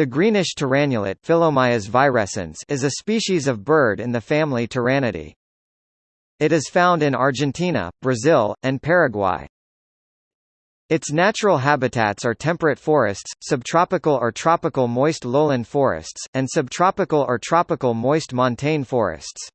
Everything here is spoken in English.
The greenish tyrannulet is a species of bird in the family Tyrannidae. It is found in Argentina, Brazil, and Paraguay. Its natural habitats are temperate forests, subtropical or tropical moist lowland forests, and subtropical or tropical moist montane forests.